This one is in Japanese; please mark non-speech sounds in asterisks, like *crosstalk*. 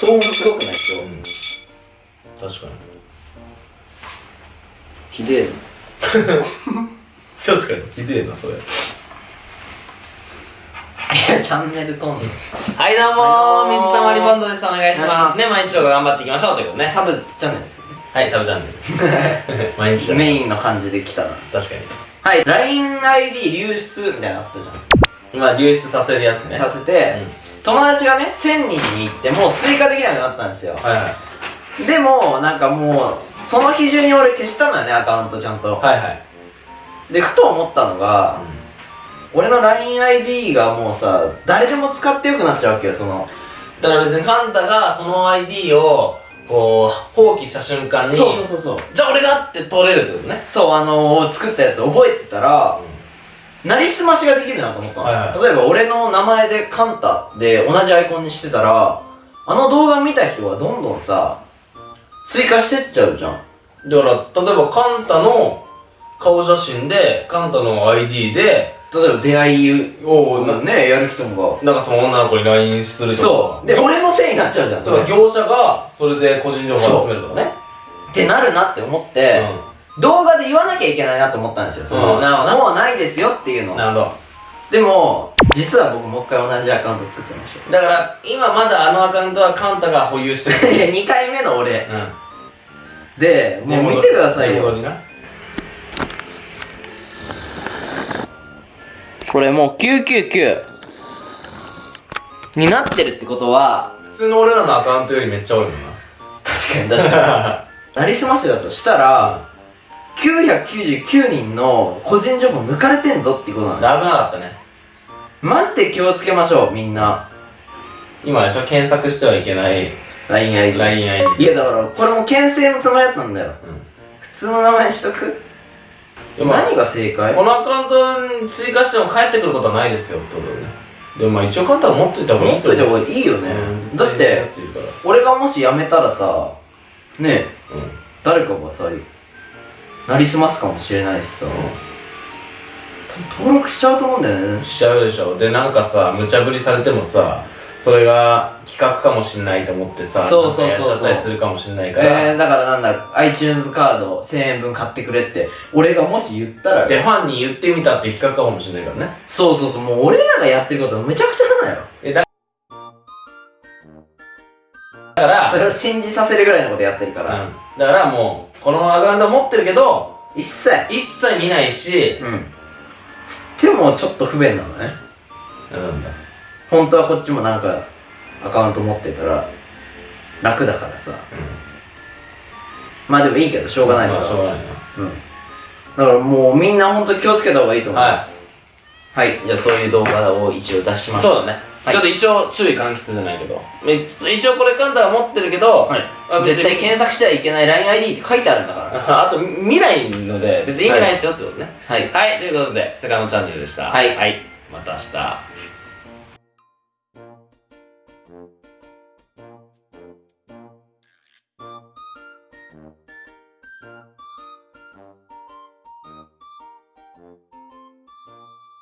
騒音すごくない今うん。確かに。日ひでえ確かに。ひでえな *laughs* それ。いやチャンネル飛んではいどうも水溜りボンドです。お願いします。ね毎日動画頑張っていきましょうということでね。サブチャンネルですよね。はいサブチャンネル。毎日だメインの感じで来たな確かにはい LINEID 流出みたいなのあったじゃん。今流出させるやつね。させて、友達がね1000人に行ってもう追加できなくなったんですよ。はいはい。でもなんかもうその日中に俺消したのよねアカウントちゃんと。はいはい。でふと思ったのが、俺の LINEID がもうさ誰でも使ってよくなっちゃうわけよその。だから別にカンタがその ID をこう放棄した瞬間にそうそうそうそう。じゃあ俺がって取れるってことね。そうあのー、作ったやつ覚えてたら、なりすましができるなと思ったの、はいはい。例えば俺の名前でカンタで同じアイコンにしてたらあの動画見た人がどんどんさ追加してっちゃうじゃん。だから例えばカンタの顔写真でカンタの ID で例えば出会いをねやる人もなんかその女の子に LINE するがとか。そう。で俺のせいになっちゃうじゃんだから業者がそれで個人情報を集めるとかね。ってなるなって思って、動画で言わなきゃいけないなと思ったんですよ。その、うん。なるほどな。もうないですよっていうのなるほでも実は僕もう一回同じアカウント作ってましたどだから今まだあのアカウントはカンタが保有してる。いや2回目の俺。うん。でもう見てくださいよ。これもう999になってるってことは普通の俺らのアカウントよりめっちゃ多いもんな。確かに確かに。*laughs* なりすましだとしたら999人の個人情報抜かれてんぞってこと危なんだ。なかったね。マジで気をつけましょうみんな。今でしょ検索してはいけない LINEID LINEID いやだからこれも牽制のつもりだったんだよ。普通の名前にしとく？何が正解？このアカウントに追加しても帰ってくることはないですよってことでねでもまあ一応カンタは持っといた方がいい持っといた方がいいよね、うん。だって俺がもし辞めたらさねえらうん。誰かがさなりすますかもしれないしさ、多分登録しちゃうと思うんだよね。しちゃうでしょ。でなんかさ無茶ぶりされてもさそれが企画かもしんないと思ってさそうそうそうそう。やっちゃったりするかもしんないから、えー、だからなんだ iTunes カード1000円分買ってくれって俺がもし言ったら。でファンに言ってみたっていう企画かもしんないからね。そうそうそう。もう俺らがやってることむちゃくちゃだよ。だからそれを信じさせるぐらいのことやってるから、うん、だからもうこのアカウント持ってるけど一切。一切見ないしうん。つってもちょっと不便なのね。なんだ。本当はこっちもなんかアカウント持ってたら楽だからさ。まあでもいいけどしょうがないから、まあしょうがないな。うん。だからもうみんな本当気をつけた方がいいと思います。はい、じゃあそういう動画を一応出しましたそうだね、はい。ちょっと一応注意喚起するじゃないけど。い一応これカンタは持ってるけど、はい。絶対検索してはいけない LINEID って書いてあるんだから。あと見ないので別に意味ないですよってことね。はい。はい、ということでセカンドチャンネルでした。はい。はい、また明日